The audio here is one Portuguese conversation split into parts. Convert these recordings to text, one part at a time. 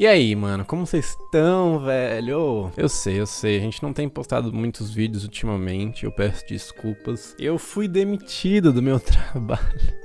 E aí, mano, como vocês estão, velho? Eu sei, eu sei, a gente não tem postado muitos vídeos ultimamente, eu peço desculpas. Eu fui demitido do meu trabalho.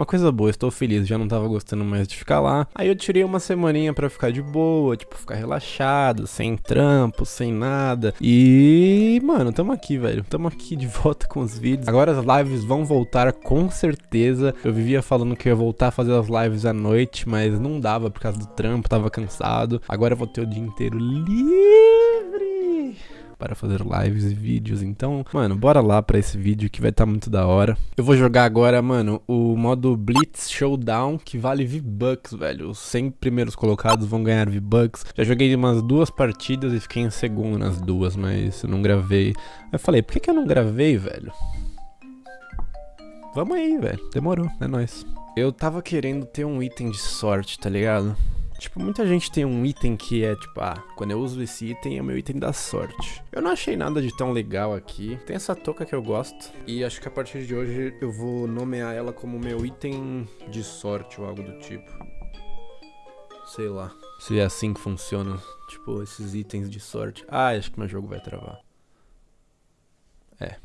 Uma coisa boa, estou feliz, já não tava gostando mais de ficar lá. Aí eu tirei uma semaninha pra ficar de boa, tipo, ficar relaxado, sem trampo, sem nada. E, mano, tamo aqui, velho. Tamo aqui de volta com os vídeos. Agora as lives vão voltar com certeza. Eu vivia falando que eu ia voltar a fazer as lives à noite, mas não dava por causa do trampo, tava cansado. Agora eu vou ter o dia inteiro livre para fazer lives e vídeos. Então, mano, bora lá para esse vídeo que vai estar tá muito da hora. Eu vou jogar agora, mano, o modo Blitz Showdown, que vale V-Bucks, velho. Os 100 primeiros colocados vão ganhar V-Bucks. Já joguei umas duas partidas e fiquei em segundo nas duas, mas eu não gravei. Aí eu falei, por que, que eu não gravei, velho? Vamos aí, velho. Demorou, é nóis. Eu tava querendo ter um item de sorte, tá ligado? Tipo, muita gente tem um item que é tipo, ah, quando eu uso esse item é o meu item da sorte. Eu não achei nada de tão legal aqui. Tem essa touca que eu gosto. E acho que a partir de hoje eu vou nomear ela como meu item de sorte ou algo do tipo. Sei lá. Se é assim que funciona. Tipo, esses itens de sorte. Ah, acho que meu jogo vai travar. É.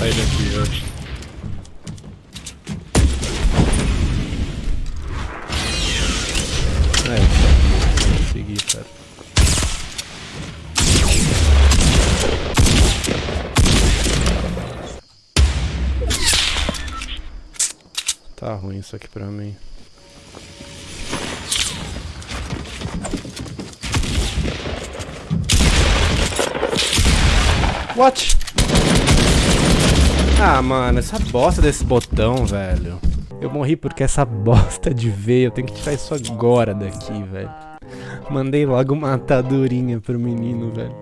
sair daqui, eu acho. É, consegui, cara. Tá ruim isso aqui pra mim. What? Ah, mano, essa bosta desse botão, velho. Eu morri porque essa bosta de veio. Eu tenho que tirar isso agora daqui, velho. Mandei logo uma atadurinha pro menino, velho.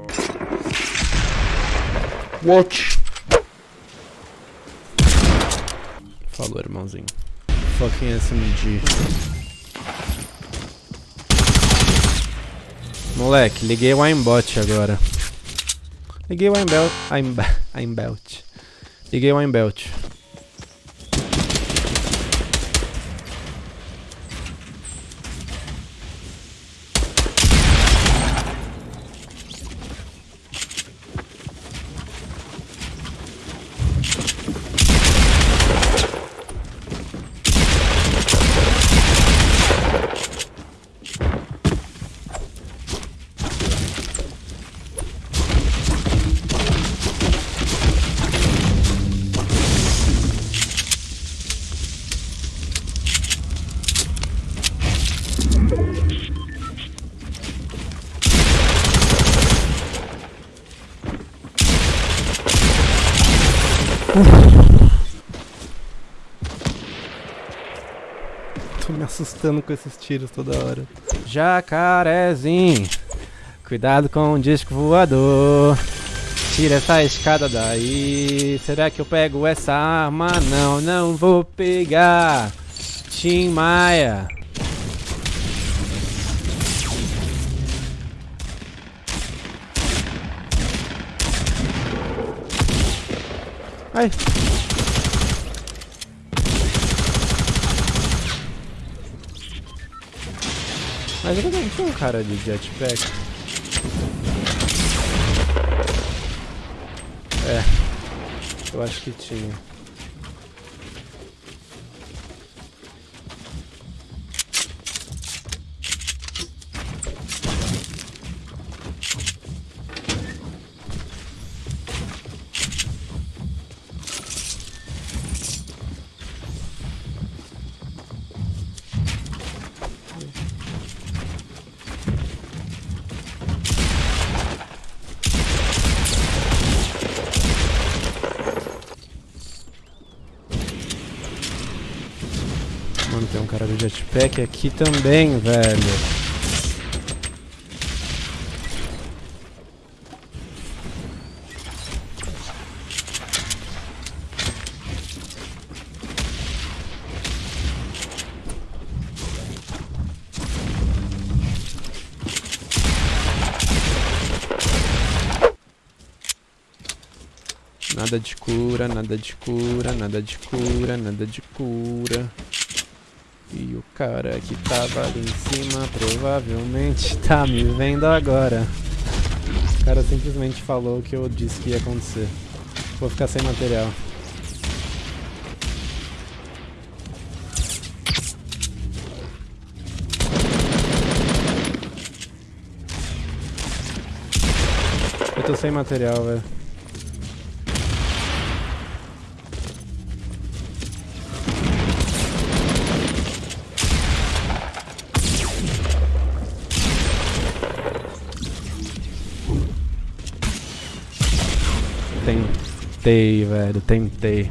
Watch. Falou, irmãozinho. Fucking SMG. Moleque, liguei o aimbot agora. Liguei o aimbelt. Aimbelt. Liguei o Belt. Tô me assustando com esses tiros toda hora. Jacarezinho, cuidado com o disco voador. Tira essa escada daí. Será que eu pego essa arma? Não, não vou pegar. Tim Maia. Ai. Mas ele não tem um cara de jetpack. É. Eu acho que tinha. tem um cara do jetpack aqui também, velho. Nada de cura, nada de cura, nada de cura, nada de cura. E o cara que tava ali em cima provavelmente tá me vendo agora. O cara simplesmente falou o que eu disse que ia acontecer. Vou ficar sem material. Eu tô sem material, velho. Tentei, velho, tentei.